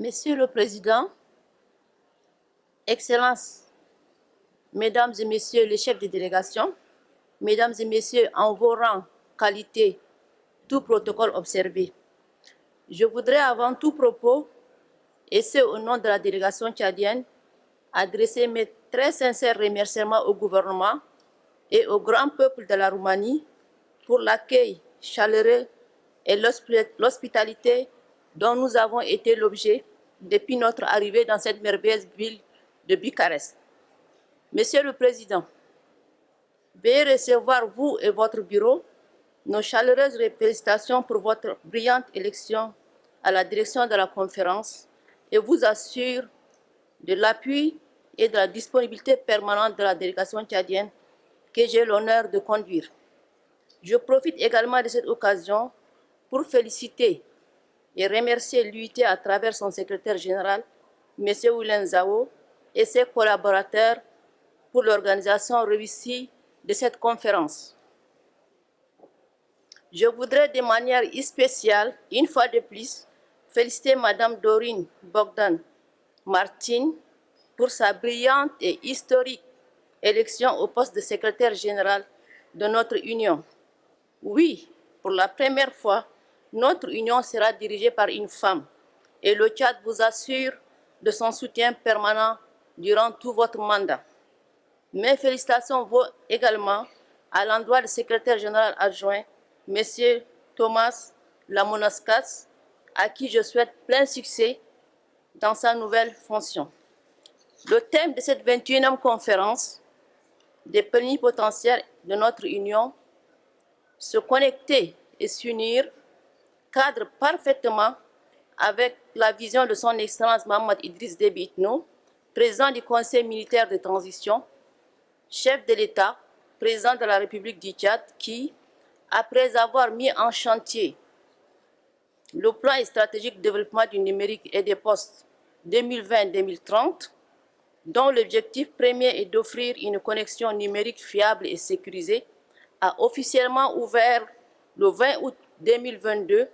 Monsieur le Président, Excellences, Mesdames et Messieurs les chefs de délégation, Mesdames et Messieurs, en vos rangs, qualité, tout protocole observé. Je voudrais avant tout propos, et c'est au nom de la délégation tchadienne, adresser mes très sincères remerciements au gouvernement et au grand peuple de la Roumanie pour l'accueil chaleureux et l'hospitalité dont nous avons été l'objet depuis notre arrivée dans cette merveilleuse ville de Bucarest. Monsieur le Président, veuillez recevoir vous et votre bureau nos chaleureuses félicitations pour votre brillante élection à la direction de la conférence et vous assure de l'appui et de la disponibilité permanente de la délégation tchadienne que j'ai l'honneur de conduire. Je profite également de cette occasion pour féliciter et remercier l'UIT à travers son secrétaire général, M. Willen Zao, et ses collaborateurs pour l'organisation réussie de cette conférence. Je voudrais de manière spéciale, une fois de plus, féliciter Mme Dorine Bogdan Martin pour sa brillante et historique élection au poste de secrétaire général de notre Union. Oui, pour la première fois, notre Union sera dirigée par une femme et le Tchad vous assure de son soutien permanent durant tout votre mandat. Mes félicitations vont également à l'endroit du secrétaire général adjoint, M. Thomas Lamonaskas, à qui je souhaite plein succès dans sa nouvelle fonction. Le thème de cette 21e conférence des plénipotentiaires de notre Union, se connecter et s'unir, cadre parfaitement avec la vision de son Excellence Mohamed Idriss Déby président du Conseil militaire de transition, chef de l'État, président de la République du Tchad, qui, après avoir mis en chantier le plan stratégique de développement du numérique et des postes 2020-2030, dont l'objectif premier est d'offrir une connexion numérique fiable et sécurisée, a officiellement ouvert le 20 août 2022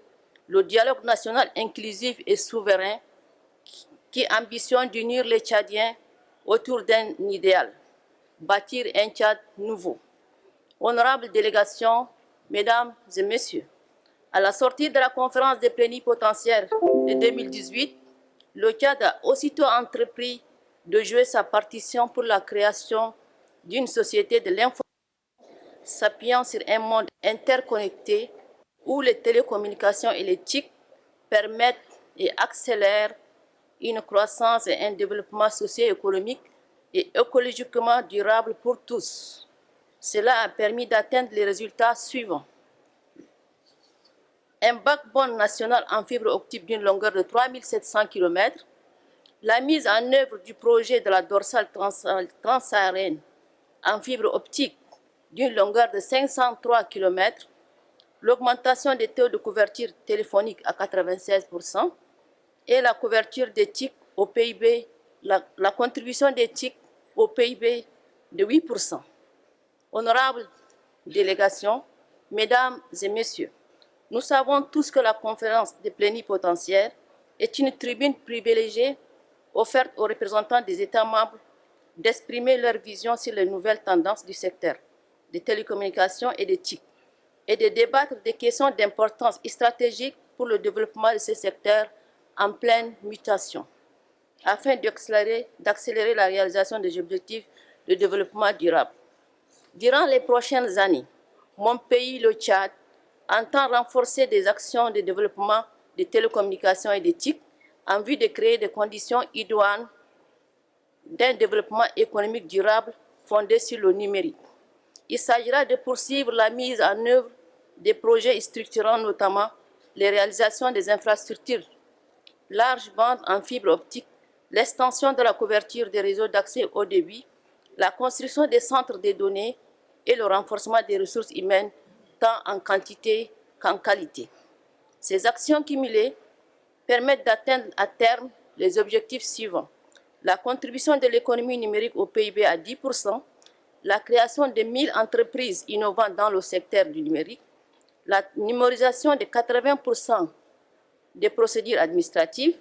le dialogue national inclusif et souverain qui ambitionne d'unir les Tchadiens autour d'un idéal, bâtir un Tchad nouveau. Honorable délégation, Mesdames et Messieurs, à la sortie de la conférence des plénipotentiaires de 2018, le Tchad a aussitôt entrepris de jouer sa partition pour la création d'une société de l'information s'appuyant sur un monde interconnecté où les télécommunications et permettent et accélèrent une croissance et un développement socio-économique et écologiquement durable pour tous. Cela a permis d'atteindre les résultats suivants. Un backbone national en fibre optique d'une longueur de 3700 km, la mise en œuvre du projet de la dorsale transsaharienne en fibre optique d'une longueur de 503 km, l'augmentation des taux de couverture téléphonique à 96% et la couverture des TIC au PIB, la, contribution des TIC au PIB de 8%. Honorables délégations, Mesdames et Messieurs, nous savons tous que la conférence des plénipotentiaires est une tribune privilégiée offerte aux représentants des États membres d'exprimer leur vision sur les nouvelles tendances du secteur des télécommunications et des TIC, et de débattre des questions d'importance stratégique pour le développement de ces secteurs en pleine mutation, afin d'accélérer la réalisation des objectifs de développement durable. Durant les prochaines années, mon pays, le Tchad, entend renforcer des actions de développement des télécommunications et des TIC en vue de créer des conditions idoines d'un développement économique durable fondé sur le numérique. Il s'agira de poursuivre la mise en œuvre des projets structurants, notamment les réalisations des infrastructures large bande en fibre optique, l'extension de la couverture des réseaux d'accès au débit, la construction des centres de données et le renforcement des ressources humaines, tant en quantité qu'en qualité. Ces actions cumulées permettent d'atteindre à terme les objectifs suivants. La contribution de l'économie numérique au PIB à 10%, la création de 1000 entreprises innovantes dans le secteur du numérique, la numérisation de 80% des procédures administratives,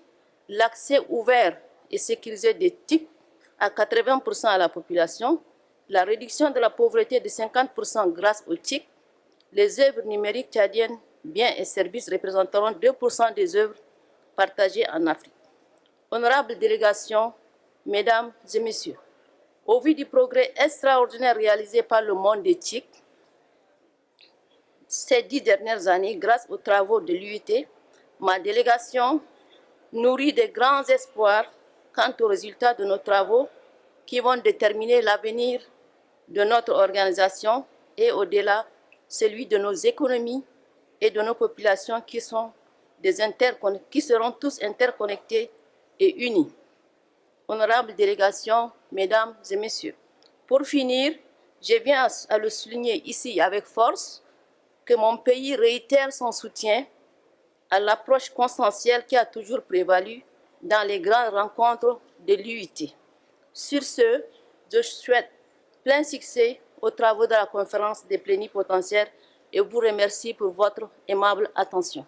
l'accès ouvert et sécurisé des TIC à 80% à la population, la réduction de la pauvreté de 50% grâce aux TIC, les œuvres numériques tchadiennes, biens et services représenteront 2% des œuvres partagées en Afrique. Honorable délégation, Mesdames et Messieurs, au vu du progrès extraordinaire réalisé par le monde des TIC ces dix dernières années, grâce aux travaux de l'UIT, ma délégation nourrit de grands espoirs quant aux résultats de nos travaux qui vont déterminer l'avenir de notre organisation et au-delà celui de nos économies et de nos populations qui, sont des qui seront tous interconnectés et unis. Honorable délégation, Mesdames et Messieurs, pour finir, je viens à le souligner ici avec force que mon pays réitère son soutien à l'approche consensuelle qui a toujours prévalu dans les grandes rencontres de l'UIT. Sur ce, je souhaite plein succès aux travaux de la conférence des plénipotentiaires et vous remercie pour votre aimable attention.